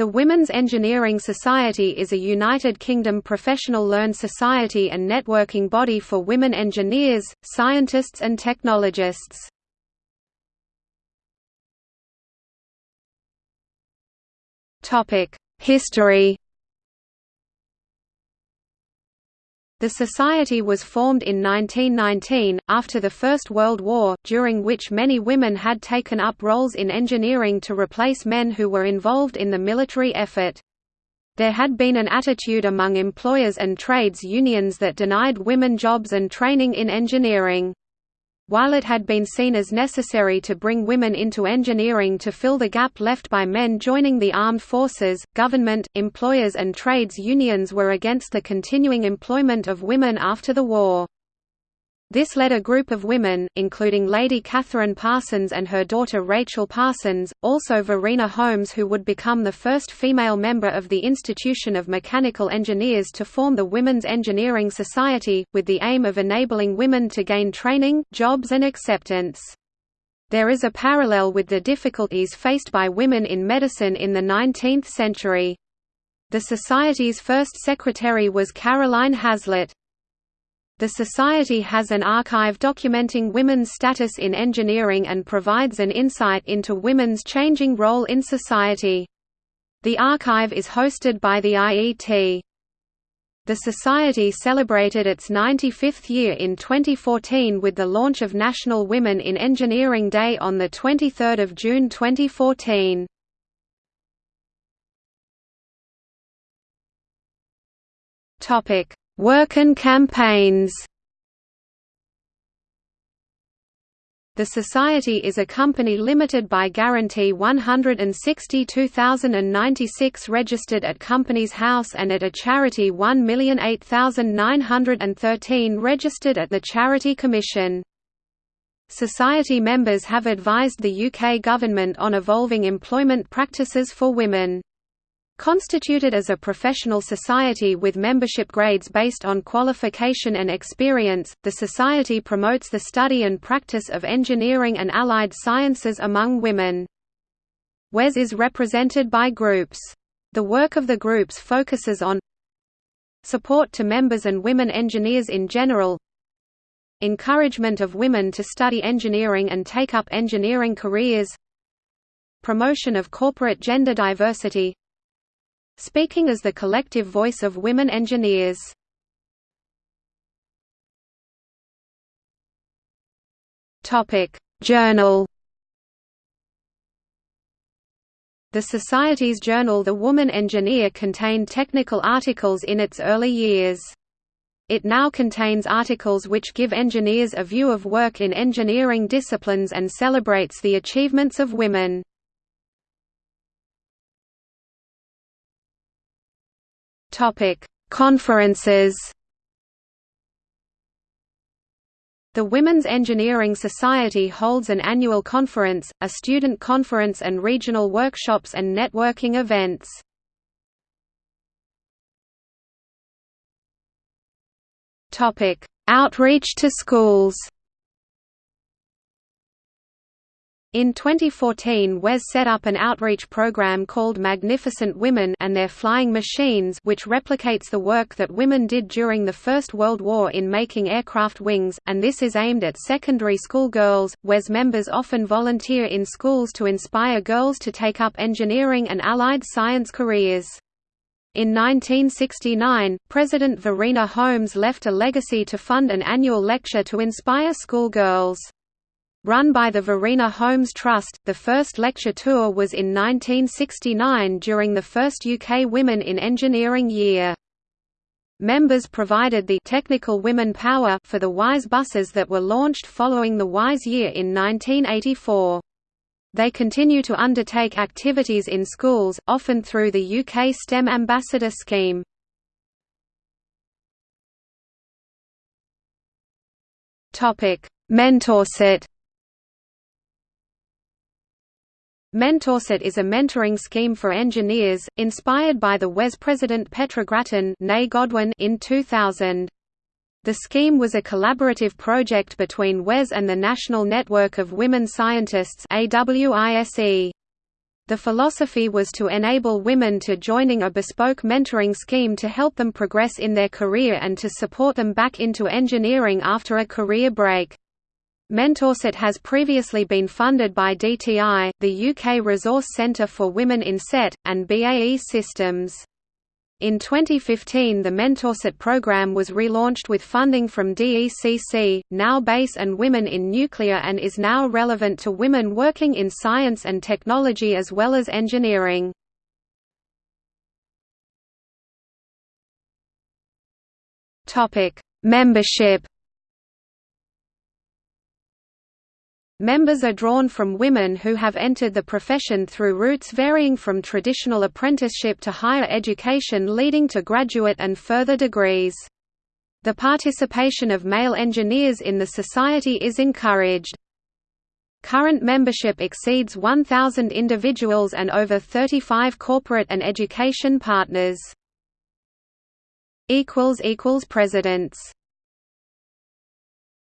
The Women's Engineering Society is a United Kingdom professional learned society and networking body for women engineers, scientists and technologists. History The society was formed in 1919, after the First World War, during which many women had taken up roles in engineering to replace men who were involved in the military effort. There had been an attitude among employers and trades unions that denied women jobs and training in engineering. While it had been seen as necessary to bring women into engineering to fill the gap left by men joining the armed forces, government, employers and trades unions were against the continuing employment of women after the war. This led a group of women, including Lady Catherine Parsons and her daughter Rachel Parsons, also Verena Holmes who would become the first female member of the Institution of Mechanical Engineers to form the Women's Engineering Society, with the aim of enabling women to gain training, jobs and acceptance. There is a parallel with the difficulties faced by women in medicine in the 19th century. The Society's first secretary was Caroline Haslett. The Society has an archive documenting women's status in engineering and provides an insight into women's changing role in society. The archive is hosted by the IET. The Society celebrated its 95th year in 2014 with the launch of National Women in Engineering Day on 23 June 2014. Topic: Work and campaigns The Society is a company limited by guarantee 162,096 registered at Companies House and at a charity 1,008,913 registered at the Charity Commission. Society members have advised the UK government on evolving employment practices for women. Constituted as a professional society with membership grades based on qualification and experience, the society promotes the study and practice of engineering and allied sciences among women. WES is represented by groups. The work of the groups focuses on support to members and women engineers in general encouragement of women to study engineering and take up engineering careers promotion of corporate gender diversity speaking as the collective voice of women engineers. Journal The Society's journal The Woman Engineer contained technical articles in its early years. It now contains articles which give engineers a view of work in engineering disciplines and celebrates the achievements of women. Topic: Conferences. The Women's Engineering Society holds an annual conference, a student conference and regional workshops and networking events. Outreach to schools. In 2014 WES set up an outreach program called Magnificent Women and Their Flying Machines which replicates the work that women did during the First World War in making aircraft wings, and this is aimed at secondary school girls. WES members often volunteer in schools to inspire girls to take up engineering and allied science careers. In 1969, President Verena Holmes left a legacy to fund an annual lecture to inspire schoolgirls. Run by the Verena Holmes Trust, the first lecture tour was in 1969 during the first UK Women in Engineering year. Members provided the technical women power for the WISE buses that were launched following the WISE year in 1984. They continue to undertake activities in schools, often through the UK STEM Ambassador Scheme. Mentorship MentorSET is a mentoring scheme for engineers, inspired by the WES president Petra Grattan Godwin in 2000. The scheme was a collaborative project between WES and the National Network of Women Scientists. The philosophy was to enable women to joining a bespoke mentoring scheme to help them progress in their career and to support them back into engineering after a career break. MentorSET has previously been funded by DTI, the UK Resource Centre for Women in SET, and BAE Systems. In 2015 the Mentorset program was relaunched with funding from DECC, now BEIS and Women in Nuclear and is now relevant to women working in science and technology as well as engineering. Membership Members are drawn from women who have entered the profession through routes varying from traditional apprenticeship to higher education leading to graduate and further degrees. The participation of male engineers in the society is encouraged. Current membership exceeds 1,000 individuals and over 35 corporate and education partners. Presidents